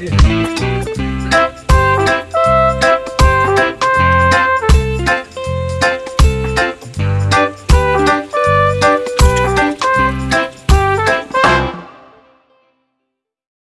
yeah.